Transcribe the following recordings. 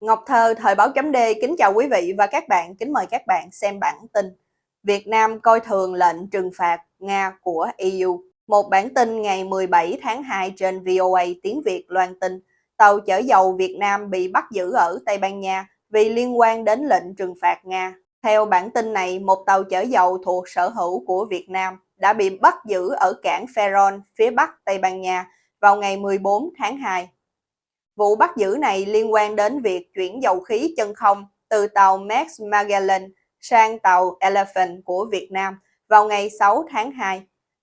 Ngọc Thơ, Thời báo chấm D kính chào quý vị và các bạn, kính mời các bạn xem bản tin. Việt Nam coi thường lệnh trừng phạt Nga của EU. Một bản tin ngày 17 tháng 2 trên VOA tiếng Việt loan tin, tàu chở dầu Việt Nam bị bắt giữ ở Tây Ban Nha vì liên quan đến lệnh trừng phạt Nga. Theo bản tin này, một tàu chở dầu thuộc sở hữu của Việt Nam đã bị bắt giữ ở cảng Ferron, phía bắc Tây Ban Nha vào ngày 14 tháng 2. Vụ bắt giữ này liên quan đến việc chuyển dầu khí chân không từ tàu Max Magellan sang tàu Elephant của Việt Nam vào ngày 6 tháng 2.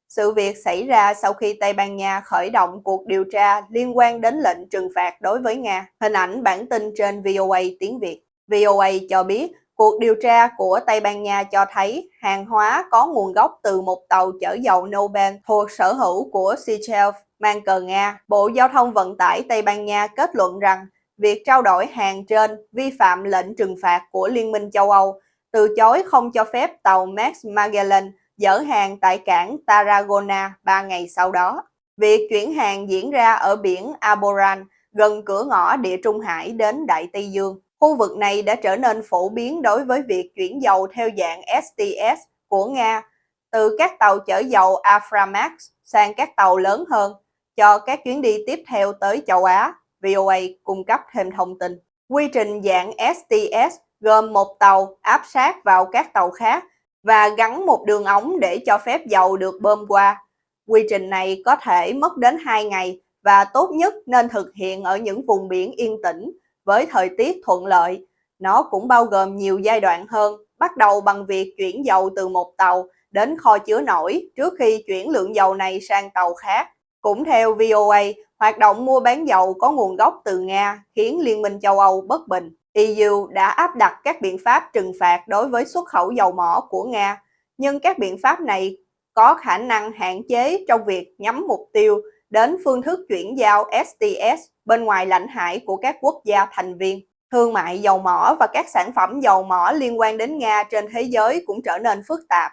Sự việc xảy ra sau khi Tây Ban Nha khởi động cuộc điều tra liên quan đến lệnh trừng phạt đối với Nga. Hình ảnh bản tin trên VOA tiếng Việt. VOA cho biết cuộc điều tra của Tây Ban Nha cho thấy hàng hóa có nguồn gốc từ một tàu chở dầu Nobel thuộc sở hữu của Seychelles mang cờ Nga, Bộ Giao thông Vận tải Tây Ban Nha kết luận rằng việc trao đổi hàng trên vi phạm lệnh trừng phạt của Liên minh châu Âu, từ chối không cho phép tàu Max Magellan dỡ hàng tại cảng Tarragona 3 ngày sau đó. Việc chuyển hàng diễn ra ở biển Aboran, gần cửa ngõ địa Trung Hải đến Đại Tây Dương. Khu vực này đã trở nên phổ biến đối với việc chuyển dầu theo dạng STS của Nga từ các tàu chở dầu Aframax sang các tàu lớn hơn cho các chuyến đi tiếp theo tới châu Á, VOA cung cấp thêm thông tin. Quy trình dạng STS gồm một tàu áp sát vào các tàu khác và gắn một đường ống để cho phép dầu được bơm qua. Quy trình này có thể mất đến 2 ngày và tốt nhất nên thực hiện ở những vùng biển yên tĩnh với thời tiết thuận lợi. Nó cũng bao gồm nhiều giai đoạn hơn, bắt đầu bằng việc chuyển dầu từ một tàu đến kho chứa nổi trước khi chuyển lượng dầu này sang tàu khác. Cũng theo VOA, hoạt động mua bán dầu có nguồn gốc từ Nga khiến Liên minh châu Âu bất bình. EU đã áp đặt các biện pháp trừng phạt đối với xuất khẩu dầu mỏ của Nga, nhưng các biện pháp này có khả năng hạn chế trong việc nhắm mục tiêu đến phương thức chuyển giao STS bên ngoài lãnh hải của các quốc gia thành viên. Thương mại dầu mỏ và các sản phẩm dầu mỏ liên quan đến Nga trên thế giới cũng trở nên phức tạp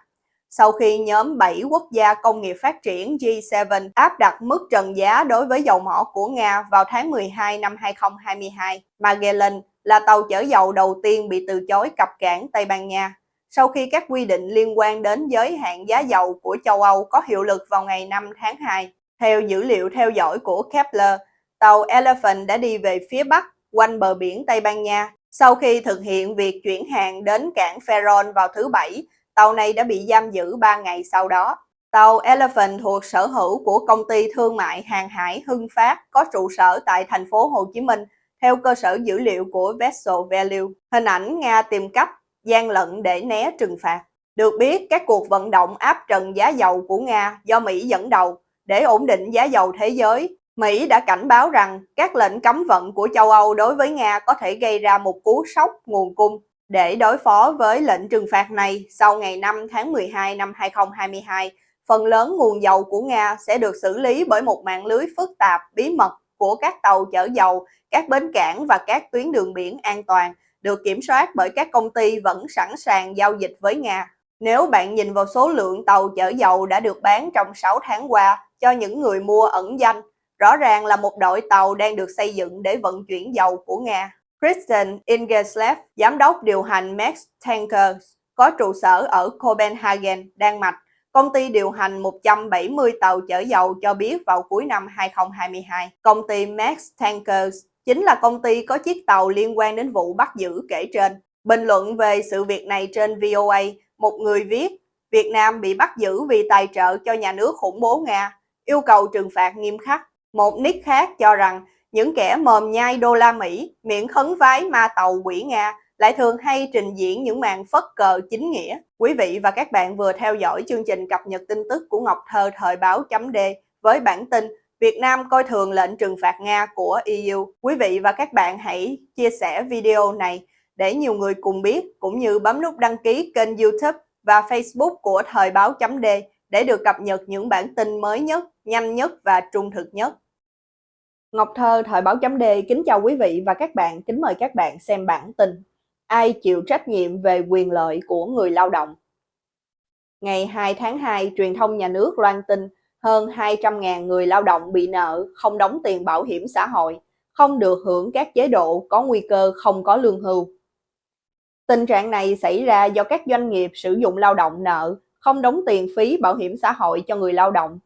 sau khi nhóm 7 quốc gia công nghiệp phát triển G7 áp đặt mức trần giá đối với dầu mỏ của Nga vào tháng 12 năm 2022. Magellan là tàu chở dầu đầu tiên bị từ chối cập cảng Tây Ban Nha sau khi các quy định liên quan đến giới hạn giá dầu của châu Âu có hiệu lực vào ngày 5 tháng 2. Theo dữ liệu theo dõi của Kepler, tàu Elephant đã đi về phía bắc quanh bờ biển Tây Ban Nha sau khi thực hiện việc chuyển hàng đến cảng Ferron vào thứ Bảy tàu này đã bị giam giữ 3 ngày sau đó. Tàu Elephant thuộc sở hữu của công ty thương mại hàng hải Hưng Phát có trụ sở tại thành phố Hồ Chí Minh theo cơ sở dữ liệu của Vessel Value. Hình ảnh Nga tìm cách gian lận để né trừng phạt. Được biết, các cuộc vận động áp trần giá dầu của Nga do Mỹ dẫn đầu để ổn định giá dầu thế giới. Mỹ đã cảnh báo rằng các lệnh cấm vận của châu Âu đối với Nga có thể gây ra một cú sốc nguồn cung để đối phó với lệnh trừng phạt này, sau ngày 5 tháng 12 năm 2022, phần lớn nguồn dầu của Nga sẽ được xử lý bởi một mạng lưới phức tạp, bí mật của các tàu chở dầu, các bến cảng và các tuyến đường biển an toàn, được kiểm soát bởi các công ty vẫn sẵn sàng giao dịch với Nga. Nếu bạn nhìn vào số lượng tàu chở dầu đã được bán trong 6 tháng qua cho những người mua ẩn danh, rõ ràng là một đội tàu đang được xây dựng để vận chuyển dầu của Nga. Christian Ingeslev, giám đốc điều hành Max Tankers, có trụ sở ở Copenhagen, Đan Mạch. Công ty điều hành 170 tàu chở dầu cho biết vào cuối năm 2022, công ty Max Tankers chính là công ty có chiếc tàu liên quan đến vụ bắt giữ kể trên. Bình luận về sự việc này trên VOA, một người viết, Việt Nam bị bắt giữ vì tài trợ cho nhà nước khủng bố Nga, yêu cầu trừng phạt nghiêm khắc. Một nick khác cho rằng những kẻ mồm nhai đô la Mỹ, miệng khấn vái ma tàu quỷ Nga lại thường hay trình diễn những màn phất cờ chính nghĩa. Quý vị và các bạn vừa theo dõi chương trình cập nhật tin tức của Ngọc Thơ thời báo chấm D với bản tin Việt Nam coi thường lệnh trừng phạt Nga của EU. Quý vị và các bạn hãy chia sẻ video này để nhiều người cùng biết cũng như bấm nút đăng ký kênh youtube và facebook của thời báo chấm D để được cập nhật những bản tin mới nhất, nhanh nhất và trung thực nhất. Ngọc Thơ, Thời báo chấm D kính chào quý vị và các bạn, kính mời các bạn xem bản tin Ai chịu trách nhiệm về quyền lợi của người lao động? Ngày 2 tháng 2, truyền thông nhà nước loan tin hơn 200.000 người lao động bị nợ không đóng tiền bảo hiểm xã hội, không được hưởng các chế độ có nguy cơ không có lương hưu. Tình trạng này xảy ra do các doanh nghiệp sử dụng lao động nợ, không đóng tiền phí bảo hiểm xã hội cho người lao động.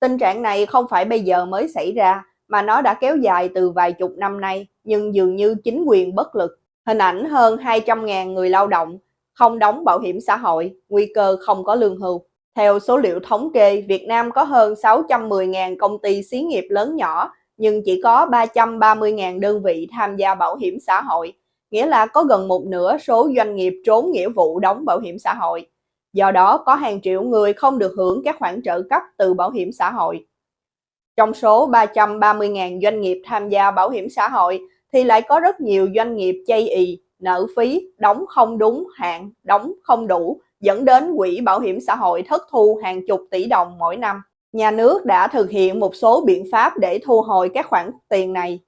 Tình trạng này không phải bây giờ mới xảy ra, mà nó đã kéo dài từ vài chục năm nay, nhưng dường như chính quyền bất lực. Hình ảnh hơn 200.000 người lao động không đóng bảo hiểm xã hội, nguy cơ không có lương hưu. Theo số liệu thống kê, Việt Nam có hơn 610.000 công ty xí nghiệp lớn nhỏ, nhưng chỉ có 330.000 đơn vị tham gia bảo hiểm xã hội, nghĩa là có gần một nửa số doanh nghiệp trốn nghĩa vụ đóng bảo hiểm xã hội. Do đó, có hàng triệu người không được hưởng các khoản trợ cấp từ bảo hiểm xã hội. Trong số 330.000 doanh nghiệp tham gia bảo hiểm xã hội thì lại có rất nhiều doanh nghiệp chây ì, nợ phí, đóng không đúng hạn, đóng không đủ, dẫn đến quỹ bảo hiểm xã hội thất thu hàng chục tỷ đồng mỗi năm. Nhà nước đã thực hiện một số biện pháp để thu hồi các khoản tiền này,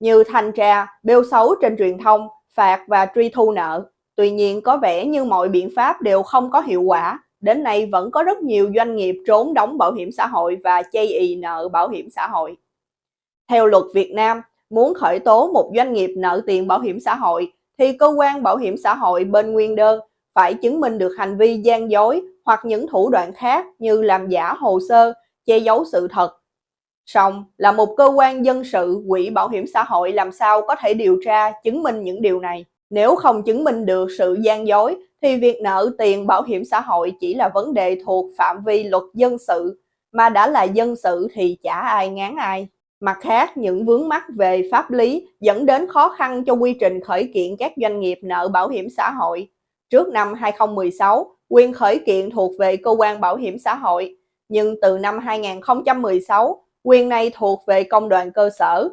như thanh tra, bêu xấu trên truyền thông, phạt và truy thu nợ. Tuy nhiên có vẻ như mọi biện pháp đều không có hiệu quả, đến nay vẫn có rất nhiều doanh nghiệp trốn đóng bảo hiểm xã hội và chây ì nợ bảo hiểm xã hội. Theo luật Việt Nam, muốn khởi tố một doanh nghiệp nợ tiền bảo hiểm xã hội thì cơ quan bảo hiểm xã hội bên nguyên đơn phải chứng minh được hành vi gian dối hoặc những thủ đoạn khác như làm giả hồ sơ, che giấu sự thật xong là một cơ quan dân sự, quỹ bảo hiểm xã hội làm sao có thể điều tra, chứng minh những điều này. Nếu không chứng minh được sự gian dối thì việc nợ tiền bảo hiểm xã hội chỉ là vấn đề thuộc phạm vi luật dân sự, mà đã là dân sự thì chả ai ngán ai. Mặt khác, những vướng mắc về pháp lý dẫn đến khó khăn cho quy trình khởi kiện các doanh nghiệp nợ bảo hiểm xã hội. Trước năm 2016, quyền khởi kiện thuộc về cơ quan bảo hiểm xã hội, nhưng từ năm 2016, quyền này thuộc về công đoàn cơ sở.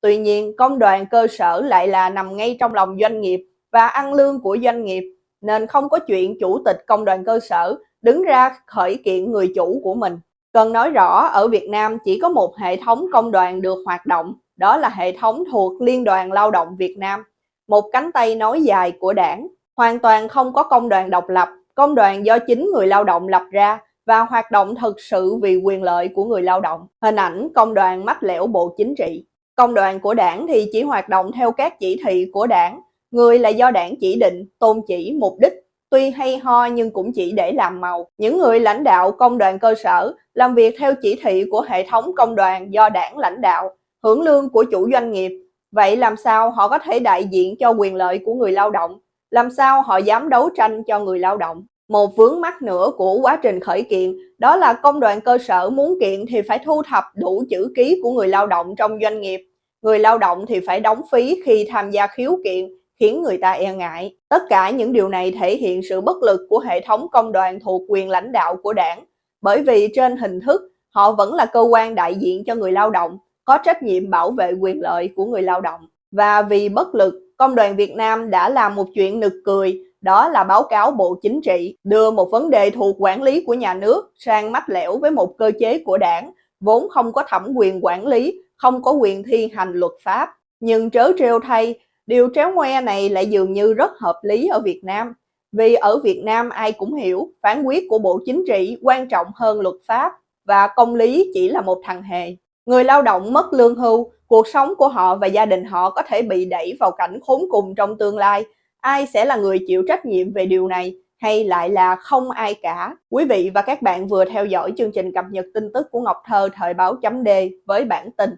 Tuy nhiên, công đoàn cơ sở lại là nằm ngay trong lòng doanh nghiệp và ăn lương của doanh nghiệp, nên không có chuyện chủ tịch công đoàn cơ sở đứng ra khởi kiện người chủ của mình. Cần nói rõ, ở Việt Nam chỉ có một hệ thống công đoàn được hoạt động, đó là hệ thống thuộc Liên đoàn Lao động Việt Nam, một cánh tay nối dài của đảng. Hoàn toàn không có công đoàn độc lập, công đoàn do chính người lao động lập ra và hoạt động thực sự vì quyền lợi của người lao động. Hình ảnh công đoàn mắt lẻo bộ chính trị. Công đoàn của đảng thì chỉ hoạt động theo các chỉ thị của đảng, người là do đảng chỉ định, tôn chỉ, mục đích, tuy hay ho nhưng cũng chỉ để làm màu. Những người lãnh đạo công đoàn cơ sở làm việc theo chỉ thị của hệ thống công đoàn do đảng lãnh đạo, hưởng lương của chủ doanh nghiệp. Vậy làm sao họ có thể đại diện cho quyền lợi của người lao động? Làm sao họ dám đấu tranh cho người lao động? Một vướng mắc nữa của quá trình khởi kiện đó là công đoàn cơ sở muốn kiện thì phải thu thập đủ chữ ký của người lao động trong doanh nghiệp. Người lao động thì phải đóng phí khi tham gia khiếu kiện khiến người ta e ngại. Tất cả những điều này thể hiện sự bất lực của hệ thống công đoàn thuộc quyền lãnh đạo của đảng, bởi vì trên hình thức họ vẫn là cơ quan đại diện cho người lao động, có trách nhiệm bảo vệ quyền lợi của người lao động. Và vì bất lực, Công đoàn Việt Nam đã làm một chuyện nực cười, đó là báo cáo Bộ Chính trị đưa một vấn đề thuộc quản lý của nhà nước sang mách lẻo với một cơ chế của đảng, vốn không có thẩm quyền quản lý, không có quyền thi hành luật pháp. Nhưng trớ trêu thay, Điều tréo ngoe này lại dường như rất hợp lý ở Việt Nam, vì ở Việt Nam ai cũng hiểu phán quyết của Bộ Chính trị quan trọng hơn luật pháp và công lý chỉ là một thằng hề. Người lao động mất lương hưu, cuộc sống của họ và gia đình họ có thể bị đẩy vào cảnh khốn cùng trong tương lai. Ai sẽ là người chịu trách nhiệm về điều này hay lại là không ai cả? Quý vị và các bạn vừa theo dõi chương trình cập nhật tin tức của Ngọc Thơ thời báo chấm D với bản tin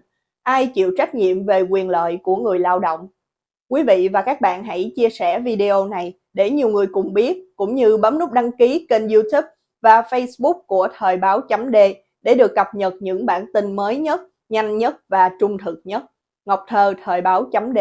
Ai chịu trách nhiệm về quyền lợi của người lao động? Quý vị và các bạn hãy chia sẻ video này để nhiều người cùng biết, cũng như bấm nút đăng ký kênh youtube và facebook của Thời báo chấm D để được cập nhật những bản tin mới nhất, nhanh nhất và trung thực nhất. Ngọc Thơ Thời báo chấm D